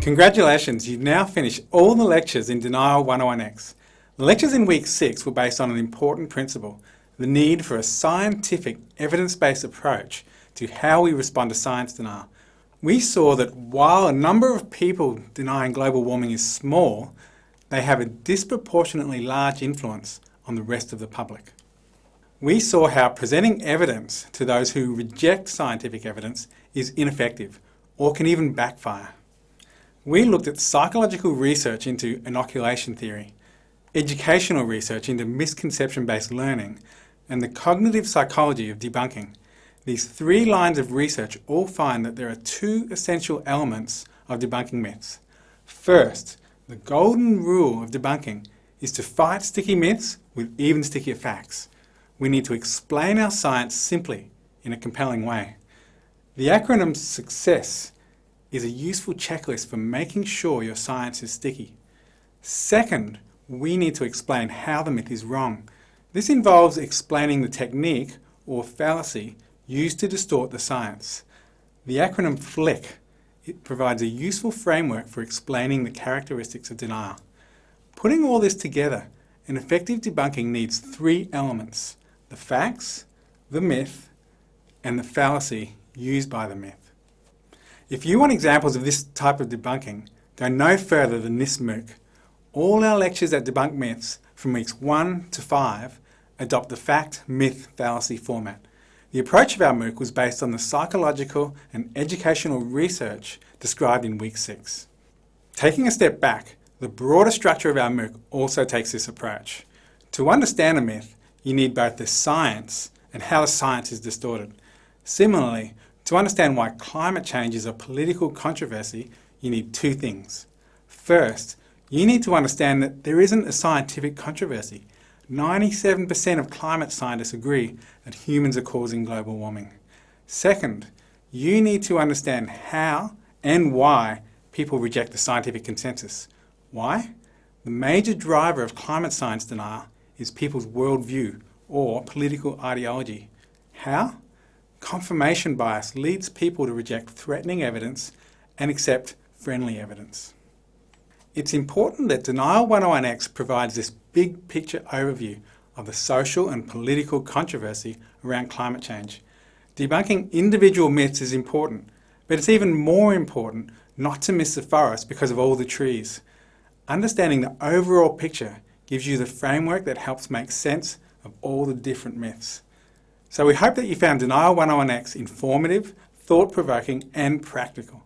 Congratulations, you've now finished all the lectures in Denial 101X. The lectures in week 6 were based on an important principle, the need for a scientific, evidence-based approach to how we respond to science denial. We saw that while a number of people denying global warming is small, they have a disproportionately large influence on the rest of the public. We saw how presenting evidence to those who reject scientific evidence is ineffective or can even backfire. We looked at psychological research into inoculation theory, educational research into misconception-based learning, and the cognitive psychology of debunking. These three lines of research all find that there are two essential elements of debunking myths. First, the golden rule of debunking is to fight sticky myths with even stickier facts. We need to explain our science simply in a compelling way. The acronym SUCCESS is a useful checklist for making sure your science is sticky. Second, we need to explain how the myth is wrong. This involves explaining the technique or fallacy used to distort the science. The acronym FLICC it provides a useful framework for explaining the characteristics of denial. Putting all this together, an effective debunking needs three elements, the facts, the myth, and the fallacy used by the myth. If you want examples of this type of debunking, go no further than this MOOC. All our lectures that Debunk Myths from weeks 1 to 5 adopt the fact, myth, fallacy format. The approach of our MOOC was based on the psychological and educational research described in week 6. Taking a step back, the broader structure of our MOOC also takes this approach. To understand a myth, you need both the science and how the science is distorted. Similarly, to understand why climate change is a political controversy, you need two things. First, you need to understand that there isn't a scientific controversy. 97% of climate scientists agree that humans are causing global warming. Second, you need to understand how and why people reject the scientific consensus. Why? The major driver of climate science denial is people's worldview or political ideology. How? Confirmation bias leads people to reject threatening evidence and accept friendly evidence. It's important that Denial 101X provides this big picture overview of the social and political controversy around climate change. Debunking individual myths is important, but it's even more important not to miss the forest because of all the trees. Understanding the overall picture gives you the framework that helps make sense of all the different myths. So we hope that you found Denial 101X informative, thought-provoking and practical.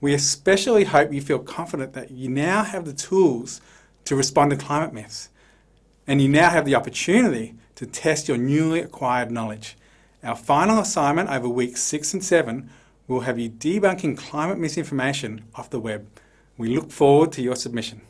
We especially hope you feel confident that you now have the tools to respond to climate myths and you now have the opportunity to test your newly acquired knowledge. Our final assignment over weeks 6 and 7 will have you debunking climate misinformation off the web. We look forward to your submission.